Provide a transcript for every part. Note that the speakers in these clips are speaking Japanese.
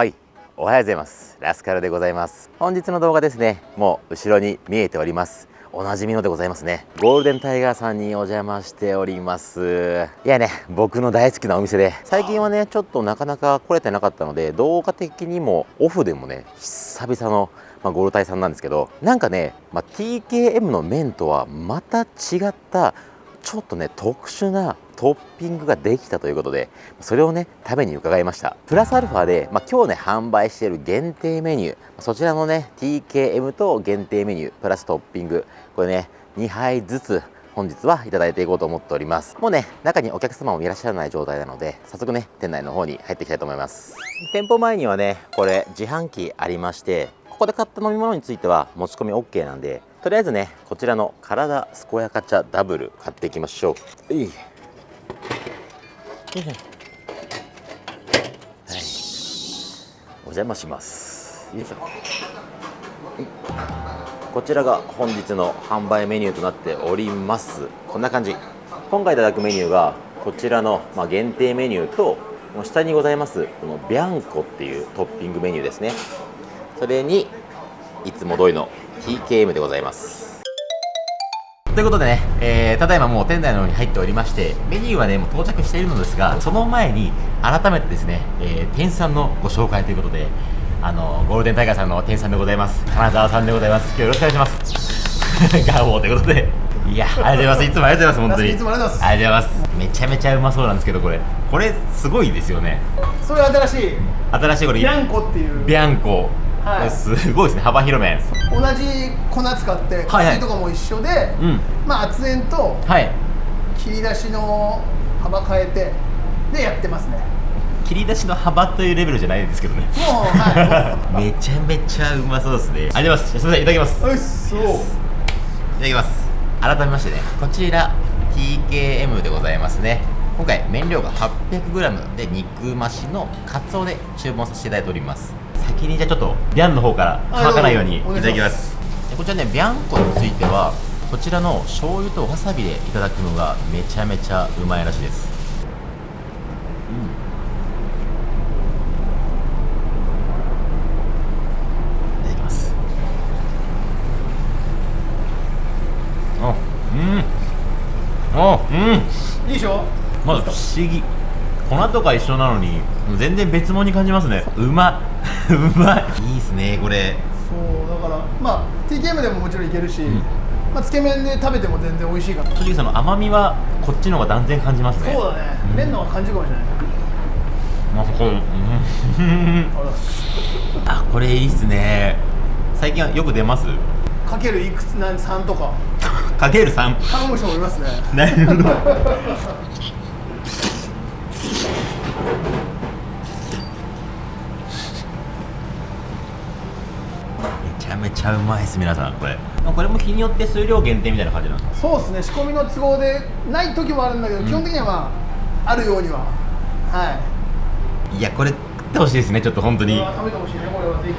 はい。おはようございます。ラスカルでございます。本日の動画ですね。もう後ろに見えております。おなじみのでございますね。ゴールデンタイガーさんにお邪魔しております。いやね僕の大好きなお店で。最近はねちょっとなかなか来れてなかったので動画的にもオフでもね久々のまあ、ゴールタイさんなんですけどなんかね、まあ、TKM の麺とはまた違ったちょっとね特殊なトッピングができたということでそれをね食べに伺いました。プラスアルファで、まあ、今日ね販売している限定メニューそちらのね TKM と限定メニュープラストッピングこれね2杯ずつ本日はいただいていこうと思っております。もうね中にお客様もいらっしゃらない状態なので早速ね店内の方に入っていきたいと思います。店舗前にはねこれ自販機ありましてここで買った飲み物については持ち込み OK なんでとりあえずねこちらの体健やか茶ダブル買っていきましょう。いい。はい。お邪魔します。よいしょ。こちらが本日の販売メニューとなっております。こんな感じ。今回いただくメニューがこちらの、ま限定メニューと下にございますこのビャンコっていうトッピングメニューですね。それにいつも通りの TKM でございます。ということでね、えー、ただいまもう店内の方に入っておりましてメニューはねもう到着しているのですがその前に改めてですね、えー、店員さんのご紹介ということであのゴールデンタイガーさんの店員さんでございます。金沢さんでございます。今日よろしくお願いします。ガーボーということで。いやありがとうございます。いつもありがとうございます本当に。いつもありがとうございます。めちゃめちゃうまそうなんですけどこれ。これすごいですよね。それ新しい。新しいこれ。ビャンコっていう。ビャンコはい、すごいですね。幅広麺同じ粉使って加水とかも一緒で、はいはい、まあ圧煙と切り出しの幅変えてでやってますね。切り出しの幅というレベルじゃないんですけどね。もうはい。めちゃめちゃうまそうですね。ありがとうございますすみません。いただきます。おいそ。ういただきます。改めましてね。こちら TKM でございますね。今回麺量が 800g で肉増しのカツオで注文させていただいております先にじゃあちょっとビャンの方から乾かないようにいただきます。こちらねビャンコについてはこちらの醤油とわさびでいただくのがめちゃめちゃうまいらしいです。うん。いただきます。あうん。あうん。いいでしょ？まず不思議粉とか一緒なのに全然別物に感じますね。うま うまい。いいっすねこれ。そうだからまあ TKM でももちろんいけるし、うん、まあ、つけ麺で食べても全然美味しいから。正直その甘みはこっちの方が断然感じますね。そうだね、うん、麺の方が感じるかもしれないまあこれあこれいいっすね。最近はよく出ます？かけるいくつ何3とか。かける 3? 頼む人もいますね。なるほどめちゃうまいです皆さんこれ。これも日によって数量限定みたいな感じなんですか？そうですね。仕込みの都合でない時もあるんだけど、うん、基本的にはまああるようには。はい。いやこれ食ってほしいですねちょっと本当に。食べてほしいねこれはぜひ。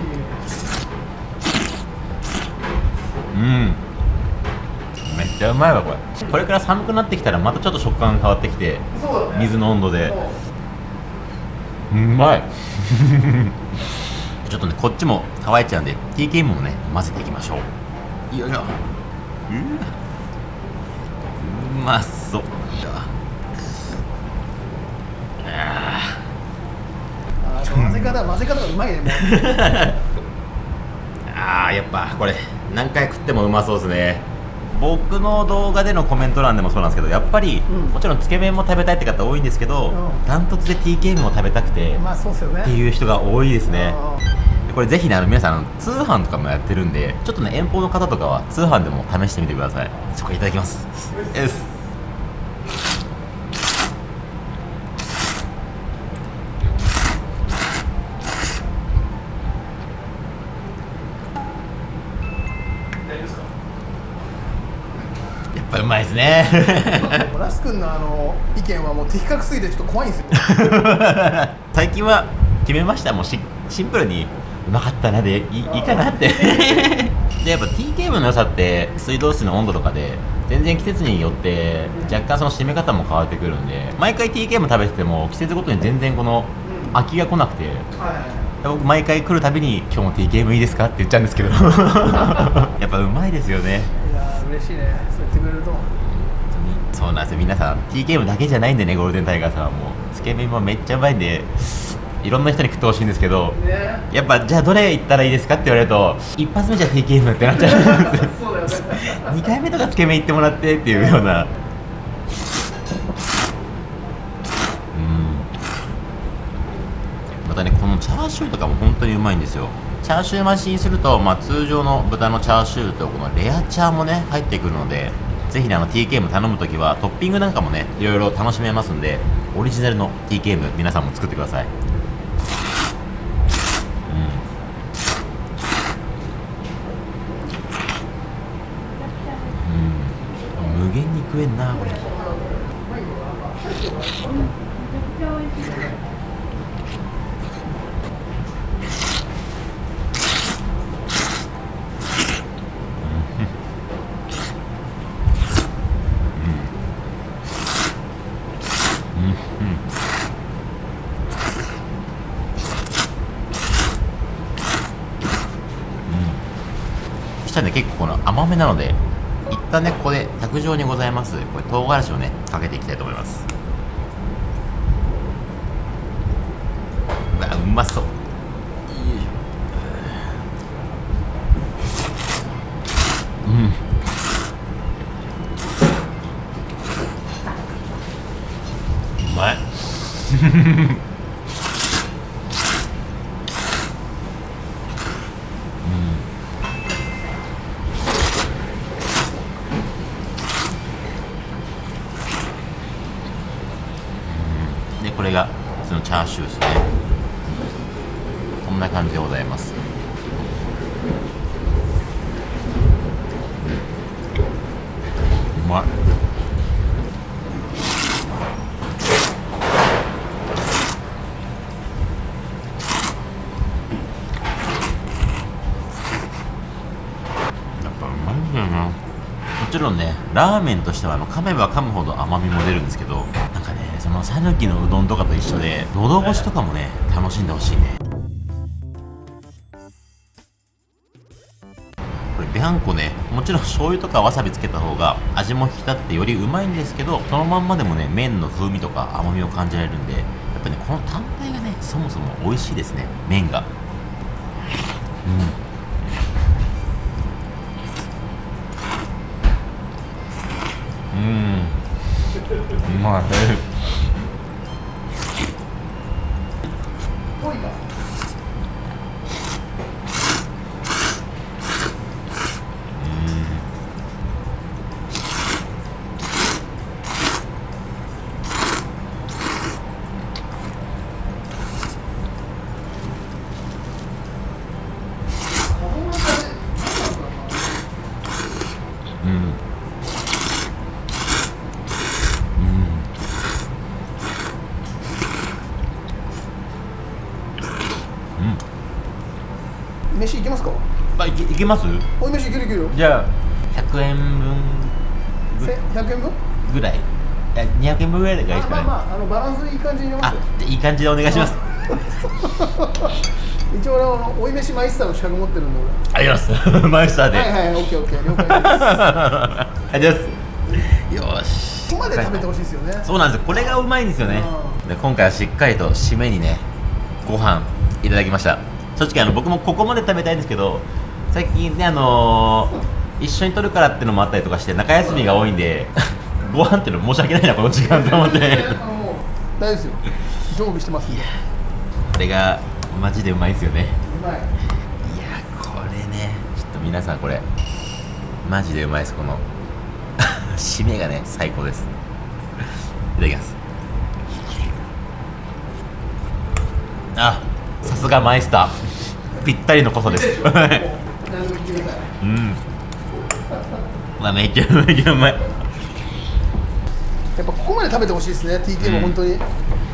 うん。めっちゃうまいわこれ。これから寒くなってきたらまたちょっと食感変わってきて、ね、水の温度で。うまいちょっとねこっちも乾いちゃうんで TKM もね混ぜていきましょう。よいしょううまそう。あ混ぜ方混ぜ方がうまいね。ああやっぱこれ何回食ってもうまそうですね。僕の動画でのコメント欄でもそうなんですけどやっぱり、うん、もちろんつけ麺も食べたいって方多いんですけどダン、トツで TKM も食べたくて、まあそうすよね、っていう人が多いですねこれぜひねあの皆さん通販とかもやってるんでちょっとね遠方の方とかは通販でも試してみてください。そこいただきます。えすぱうまいですね。ラス君のあの意見はもう的確すぎてちょっと怖いんですよ。最近は決めました。もうシンプルにうまかったなでいいいかなって。でやっぱ TKM の良さって水道水の温度とかで全然季節によって若干その締め方も変わってくるんで毎回 TKM 食べてても季節ごとに全然この飽きが来なくて僕毎回来るたびに「今日も T ゲームいいですか?」って言っちゃうんですけど。やっぱうまいですよね。いや嬉しいね。そう言ってくれると。そうなんですよ。皆さん T ゲームだけじゃないんでねゴールデンタイガーさんはもう。つけ麺もめっちゃうまいんでいろんな人に食ってほしいんですけど、ね、やっぱじゃあどれ行ったらいいですかって言われると一発目じゃ T ゲームってなっちゃう。そうだよね。2回目とかつけ麺行ってもらってっていうような。またねこのチャーシューとかも本当にうまいんですよ。チャーシュー増しにすると、まあ、通常の豚のチャーシューとこのレアチャーもね入ってくるのでぜひねあの TKM 頼むときはトッピングなんかもねいろいろ楽しめますんでオリジナルの TKM 皆さんも作ってくださいうん、無限に食えんなこれしたん。で結構この甘めなので旦ねここで卓上にございます。これ唐辛子をねかけていきたいと思いますうわうまそううんうまいでこれがそのチャーシューですねこんな感じでございますうまいもちろんねラーメンとしてはあの噛めば噛むほど甘みも出るんですけどなんかねその讃岐のうどんとかと一緒で喉越しとかもね楽しんでほしいね。これビャンコねもちろん醤油とかわさびつけた方が味も引き立ってよりうまいんですけどそのまんまでもね麺の風味とか甘みを感じられるんでやっぱねこの単体がねそもそも美味しいですね麺が。うん。うん。うまい。けます？おい飯いけるいけるじゃあ100円分100円分？ぐらい。200円分ぐらいがいいですかねまあまああのバランスいい感じに入れますあいい感じでお願いします。一応あの追い飯マイスターの資格持ってるんで俺。あります。マイスターで。はいはいオッケーオッケー了解です。ありがとうございます。よし。ここまで食べてほしいですよね。そうなんですこれがうまいんですよね。で今回はしっかりと締めにねご飯いただきました。正直あの僕もここまで食べたいんですけど最近ねあのー、一緒に撮るからっていうのもあったりとかして中休みが多いんで ご飯っていうの申し訳ないなこの時間と思って。大丈夫ですよ。常備してますんで。これがマジでうまいですよね。うまい。いやこれねちょっと皆さんこれマジでうまいですこの。締めがね最高です。いただきます。あさすがマイスター。ぴったりの濃さです うん。まめっちゃめちゃうまい。やっぱここまで食べてほしいですね。TK も本当に、うん、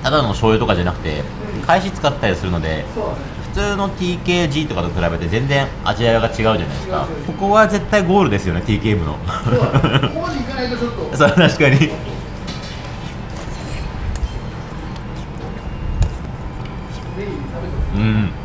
ただの醤油とかじゃなくて返し使ったりするので普通の TKG とかと比べて全然味わいが違うじゃないですか。ここは絶対ゴールですよね TKM の。ここまでいかないとちょっと。そう確かに。うんうん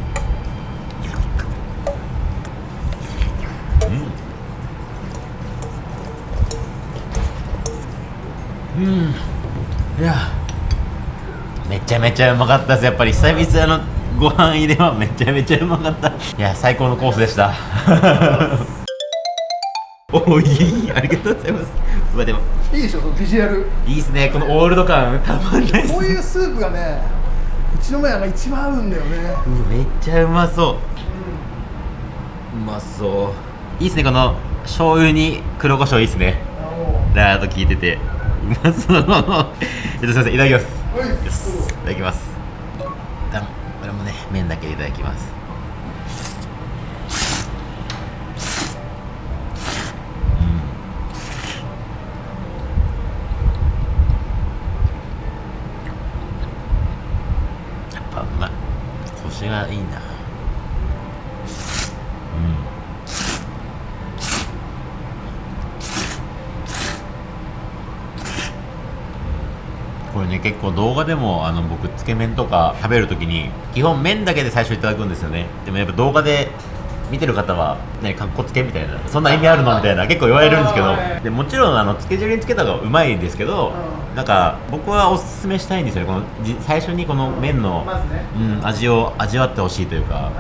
ちゃめちゃうまかったです。やっぱり久々のご飯入れはめちゃめちゃうまかった。いや最高のコースでした。おいい。ありがとうございます。うわでもいいでしょビジュアル。いいですね。このオールド感たまんないこういうスープがねうちの親が一番合うんだよね。うめっちゃうまそう。うまそう。いいですねこの醤油に黒胡椒いいですね。ラード効いてて。うまそう。えっとすみませんいただきますいただきます。これもね麺だけいただきます。やっぱうまいコシがいいな。うん。れね結構動画でもあの僕つけ麺とか食べるときに基本麺だけで最初いただくんですよね。でもやっぱ動画で見てる方はねかっこつけみたいなそんな意味あるのみたいな結構言われるんですけど。でもちろんあのつけ汁につけた方がうまいんですけどなんか僕はおすすめしたいんですよ。ねこのじ最初にこの麺の、うん、味を味わってほしいというか。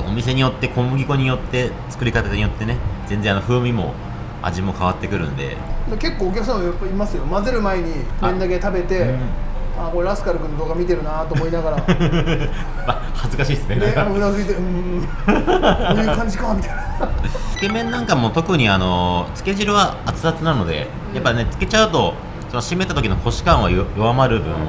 お店によって小麦粉によって作り方によってね全然あの風味も味も変わってくるんで。で結構お客さんもやっぱいますよ。混ぜる前に麺だけ食べてうん。あこれラスカル君の動画見てるなと思いながら。まあ恥ずかしいですね。であのうなずいてうーん。こういう感じかみたいな。つけ麺なんかも特にあのつけ汁は熱々なのでやっぱねつけちゃうとその締めた時のコシ感はよ弱まる分、だか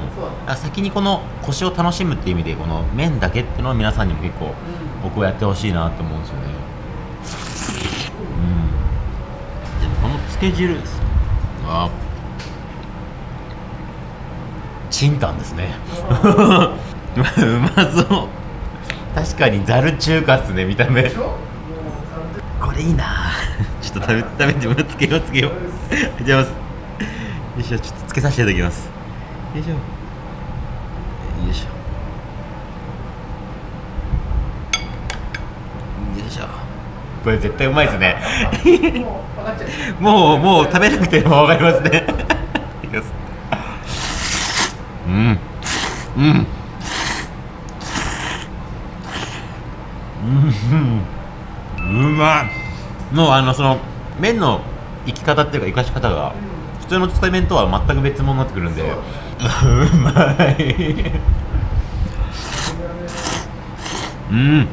ら先にこのコシを楽しむっていう意味でこの麺だけっていうのを皆さんにも結構僕はやってほしいなと思うんですよねけ汁あ。チンタンですね。うまそう。確かにざる中華っすね見た目。これいいな。ちょっと食べ食べてもらつけようつけよう。いただきます。よいしょちょっとつけさせていただきます。よいしょよいしょよいしょこれ絶対うまいですね。もうもう食べなくても分かりますね。うん。うん。うん。うまい。もうあのその麺の生き方っていうか生かし方が普通のつけ麺とは全く別物になってくるんで うまい。うん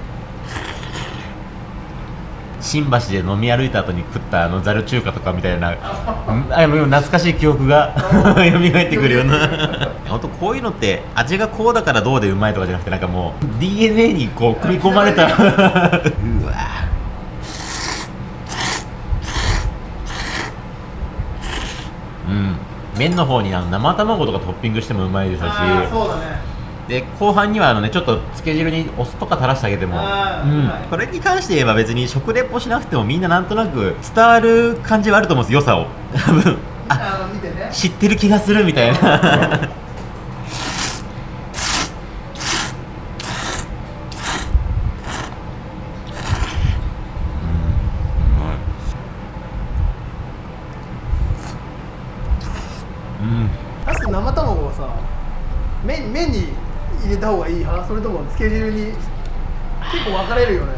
新橋で飲み歩いた後に食ったあのざる中華とかみたいな懐かしい記憶が 蘇ってくるような。本当こういうのって味がこうだからどうでうまいとかじゃなくてなんかもう DNA にこう組み込まれた。うわ。うん。麺の方にあの生卵とかトッピングしてもうまいですし。そうだねで後半にはあのねちょっとつけ汁にお酢とか垂らしてあげても、うん。はい。これに関して言えば別に食レポしなくてもみんななんとなく伝わる感じはあると思うんです良さを。多分。あね。知ってる気がするみたいな。うん。確かに生卵はさ麺麺に入れた方がいい派？それともつけ汁に結構分かれるよね？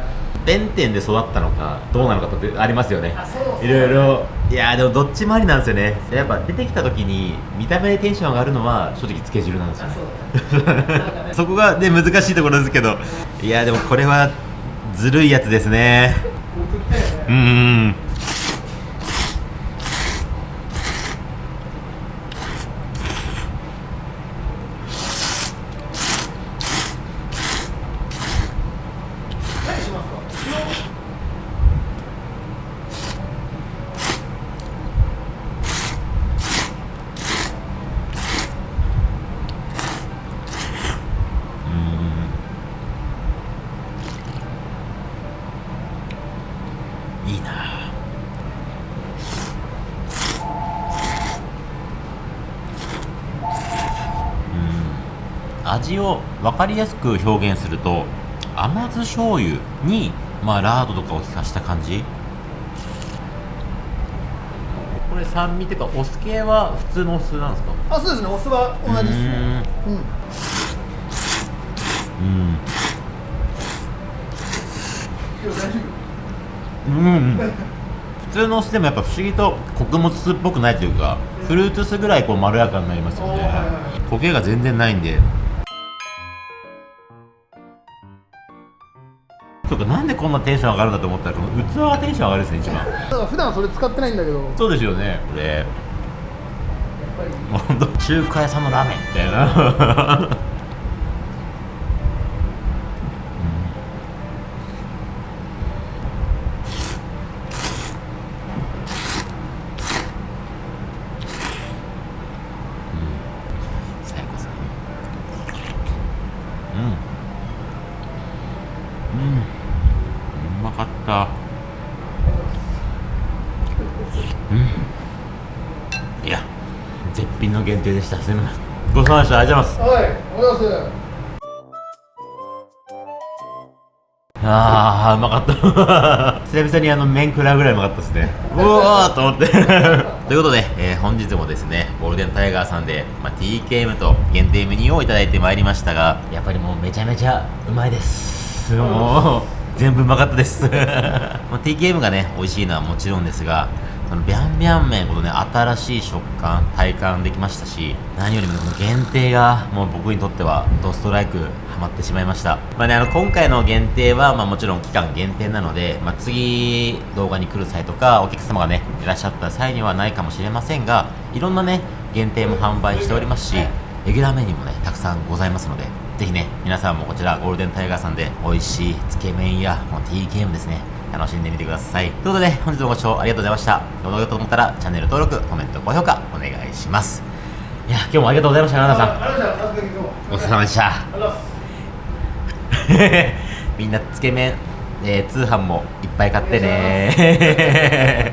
弁天で育ったのかどうなのかとってありますよね。いろいろ。いやーでもどっちもありなんですよね。やっぱ出てきた時に見た目でテンション上がるのは正直つけ汁なんですよね。そねそこがね難しいところですけど。いやーでもこれはずるいやつですね。うんうん何しますかいいなうん味を分かりやすく表現すると甘酢醤油にまあラードとかを効かした感じ。これに酸味っていうかお酢系は普通のお酢なんですか？あそうですね。お酢は同じですね。うん。うん。うん。普通のお酢でもやっぱ不思議と穀物酢っぽくないというかフルーツ酢ぐらいこうまろやかになりますよね。焦げが全然ないんでそうかなんでこんなテンション上がるんだと思ったらこの器がテンション上がるですね一番。だから普段それ使ってないんだけど。そうですよね。これ。本当中華屋さんのラーメンみたいな限定でした。すみません。ごちそうさまでした。ありがとうございます。はい。ありがとうございます。ああうまかった。久々にあの麺食らうぐらいうまかったですね。うわーと思って。ということで、えー、本日もですねゴールデンタイガーさんで、まあ、TKM と限定メニューをいただいてまいりましたがやっぱりもうめちゃめちゃうまいですもう全部うまかったです。TKM がね美味しいのはもちろんですがそのビャンビャン麺このね新しい食感体感できましたし何よりもこの限定がもう僕にとってはドストライクハマってしまいました。まあねあの今回の限定はまあもちろん期間限定なので、まあ、次動画に来る際とかお客様がねいらっしゃった際にはないかもしれませんがいろんなね限定も販売しておりますしレギュラーメニューもねたくさんございますのでぜひね皆さんもこちらゴールデンタイガーさんで美味しいつけ麺やこの TKM ですね楽しんでみてください。ということで、本日もご視聴ありがとうございました。動画がと思ったら、チャンネル登録、コメント、高評価、お願いします。いや、今日もありがとうございました、奈々さん。ごちそうさまでした。みんなつけ麺、えー、通販もいっぱい買ってね